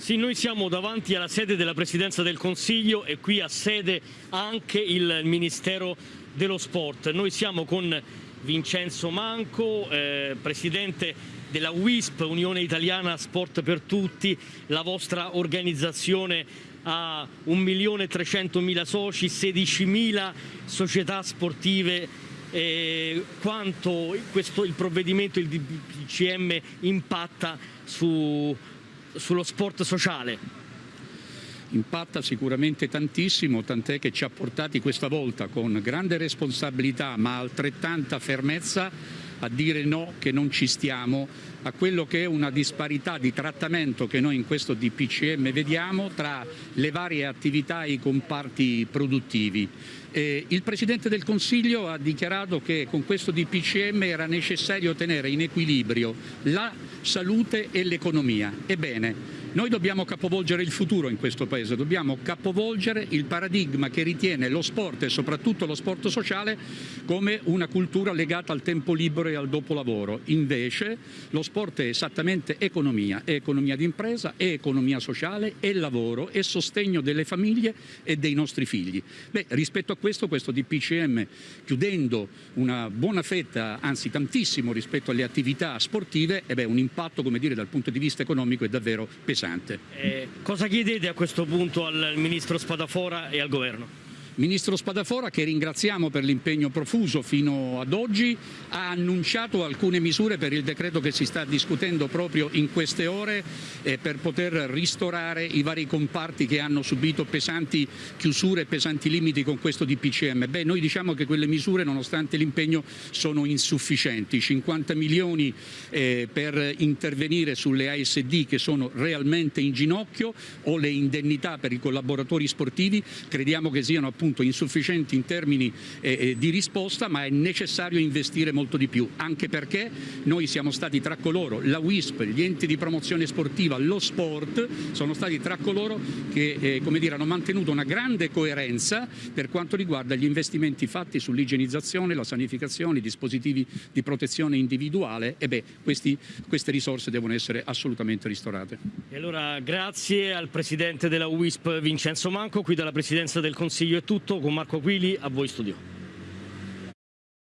Sì, noi siamo davanti alla sede della Presidenza del Consiglio e qui ha sede anche il Ministero dello Sport. Noi siamo con Vincenzo Manco, eh, Presidente della WISP, Unione Italiana Sport per Tutti, la vostra organizzazione ha 1.300.000 soci, 16.000 società sportive eh, quanto questo, il provvedimento, il DPCM impatta su, sullo sport sociale? Impatta sicuramente tantissimo, tant'è che ci ha portati questa volta con grande responsabilità ma altrettanta fermezza a dire no, che non ci stiamo a quello che è una disparità di trattamento che noi in questo DPCM vediamo tra le varie attività e i comparti produttivi. Eh, il Presidente del Consiglio ha dichiarato che con questo DPCM era necessario tenere in equilibrio la salute e l'economia. Ebbene, noi dobbiamo capovolgere il futuro in questo Paese, dobbiamo capovolgere il paradigma che ritiene lo sport e soprattutto lo sport sociale come una cultura legata al tempo libero e al dopolavoro. Invece lo sport è esattamente economia, è economia d'impresa, è economia sociale, è lavoro, è sostegno delle famiglie e dei nostri figli. Beh, rispetto a questo, questo DPCM, chiudendo una buona fetta, anzi tantissimo rispetto alle attività sportive, eh beh, un impatto come dire, dal punto di vista economico è davvero pesante. Eh, cosa chiedete a questo punto al Ministro Spadafora e al Governo? Ministro Spadafora, che ringraziamo per l'impegno profuso fino ad oggi, ha annunciato alcune misure per il decreto che si sta discutendo proprio in queste ore eh, per poter ristorare i vari comparti che hanno subito pesanti chiusure e pesanti limiti con questo DPCM. Beh, noi diciamo che quelle misure, nonostante l'impegno, sono insufficienti. 50 milioni eh, per intervenire sulle ASD che sono realmente in ginocchio o le indennità per i collaboratori sportivi crediamo che siano appunto appunto insufficienti in termini eh, eh, di risposta ma è necessario investire molto di più anche perché noi siamo stati tra coloro, la WISP, gli enti di promozione sportiva, lo sport sono stati tra coloro che eh, come dire, hanno mantenuto una grande coerenza per quanto riguarda gli investimenti fatti sull'igienizzazione, la sanificazione, i dispositivi di protezione individuale e beh, questi, queste risorse devono essere assolutamente ristorate. E allora grazie al Presidente della WISP Vincenzo Manco, qui dalla Presidenza del Consiglio è tutto, con Marco Aquili a voi studio.